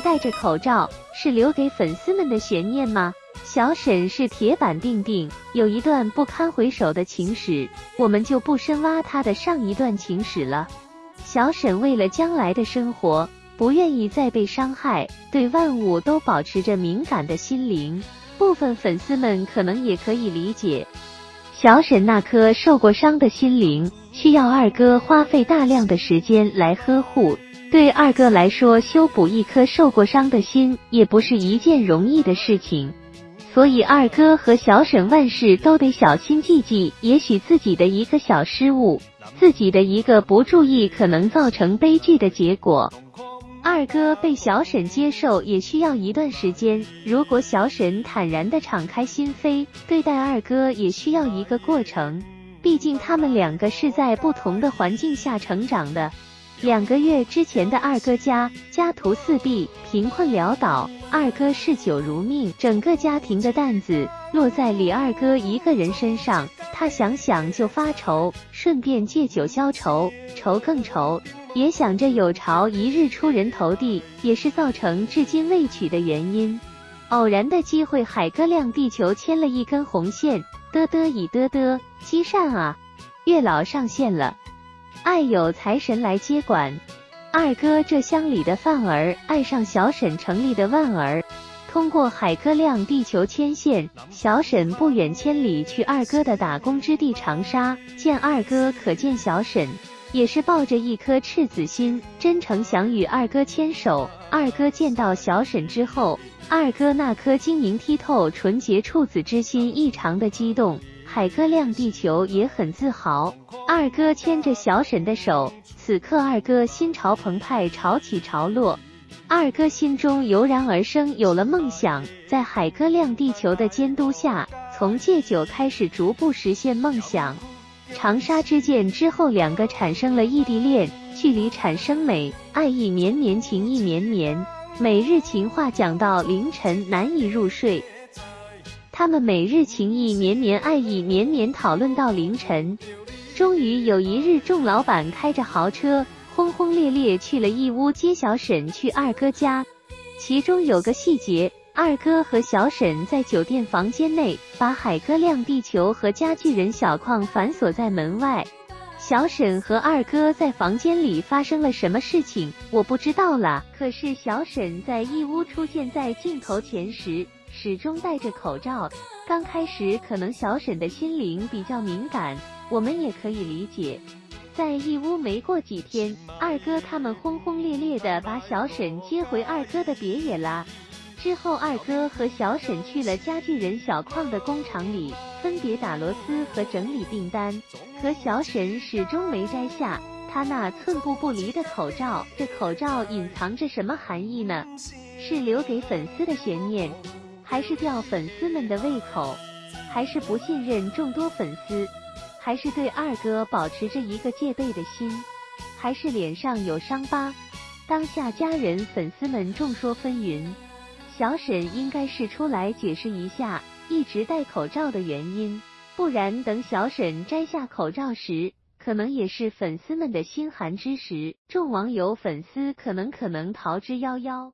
戴着口罩，是留给粉丝们的悬念吗？小沈是铁板钉钉，有一段不堪回首的情史，我们就不深挖他的上一段情史了。小沈为了将来的生活，不愿意再被伤害，对万物都保持着敏感的心灵。部分粉丝们可能也可以理解，小沈那颗受过伤的心灵，需要二哥花费大量的时间来呵护。对二哥来说，修补一颗受过伤的心，也不是一件容易的事情。所以二哥和小沈万事都得小心记记，也许自己的一个小失误，自己的一个不注意，可能造成悲剧的结果。二哥被小沈接受也需要一段时间，如果小沈坦然的敞开心扉对待二哥，也需要一个过程。毕竟他们两个是在不同的环境下成长的。两个月之前的二哥家家徒四壁，贫困潦倒，二哥嗜酒如命，整个家庭的担子落在李二哥一个人身上，他想想就发愁，顺便借酒消愁，愁更愁，也想着有朝一日出人头地，也是造成至今未娶的原因。偶然的机会，海哥亮地球牵了一根红线，嘚嘚以嘚嘚，积善啊，月老上线了。爱有财神来接管，二哥这乡里的范儿爱上小沈城里的万儿，通过海哥亮地球牵线，小沈不远千里去二哥的打工之地长沙见二哥，可见小沈也是抱着一颗赤子心，真诚想与二哥牵手。二哥见到小沈之后，二哥那颗晶莹剔透、纯洁处子之心异常的激动。海哥亮地球也很自豪，二哥牵着小沈的手，此刻二哥心潮澎湃，潮起潮落。二哥心中油然而生有了梦想，在海哥亮地球的监督下，从戒酒开始逐步实现梦想。长沙之见之后，两个产生了异地恋，距离产生美，爱意绵绵，情意绵绵，每日情话讲到凌晨，难以入睡。他们每日情意绵绵，爱意绵绵，讨论到凌晨。终于有一日，众老板开着豪车，轰轰烈烈去了义乌接小沈去二哥家。其中有个细节，二哥和小沈在酒店房间内，把海哥亮地球和家具人小矿反锁在门外。小沈和二哥在房间里发生了什么事情，我不知道了。可是小沈在义乌出现在镜头前时。始终戴着口罩。刚开始可能小沈的心灵比较敏感，我们也可以理解。在义乌没过几天，二哥他们轰轰烈烈的把小沈接回二哥的别野啦。之后，二哥和小沈去了家具人小矿的工厂里，分别打螺丝和整理订单。可小沈始终没摘下他那寸步不离的口罩。这口罩隐藏着什么含义呢？是留给粉丝的悬念。还是吊粉丝们的胃口，还是不信任众多粉丝，还是对二哥保持着一个戒备的心，还是脸上有伤疤？当下家人粉丝们众说纷纭。小沈应该是出来解释一下一直戴口罩的原因，不然等小沈摘下口罩时，可能也是粉丝们的心寒之时。众网友粉丝可能可能逃之夭夭。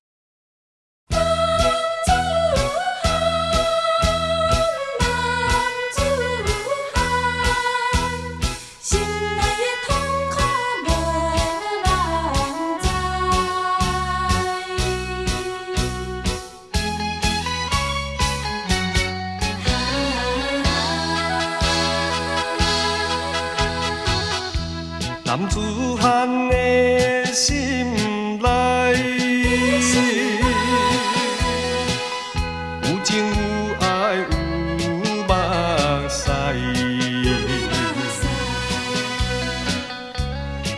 男子汉的心内，有情有爱有目屎。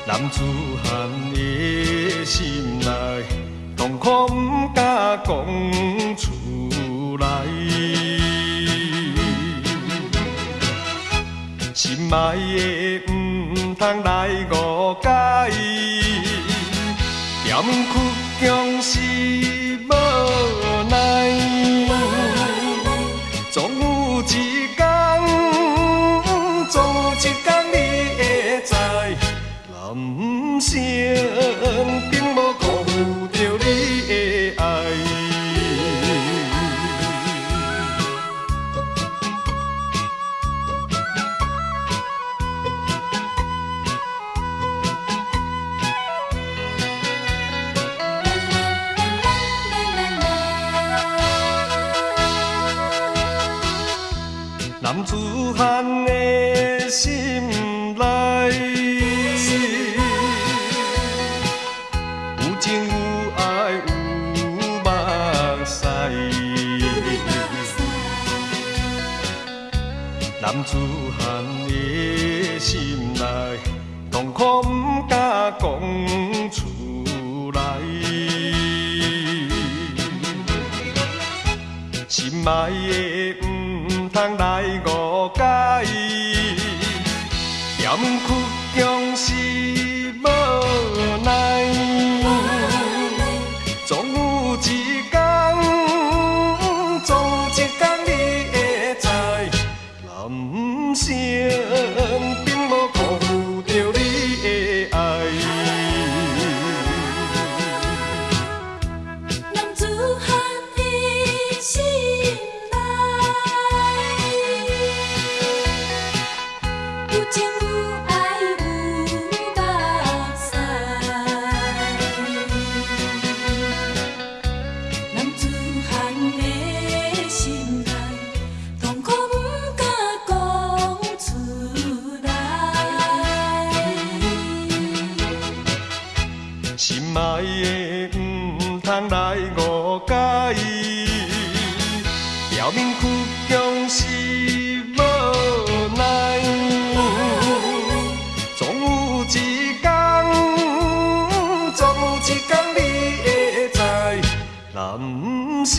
男子汉的心内，痛苦不敢讲出来，心爱。的。通来误解，甜苦强势子汉的心内，有情有爱有目屎。男子汉的心内，痛苦不敢讲出来。心爱的不通来男通来误解，表面曲强是无奈，总有一天，总有一天你会知，男性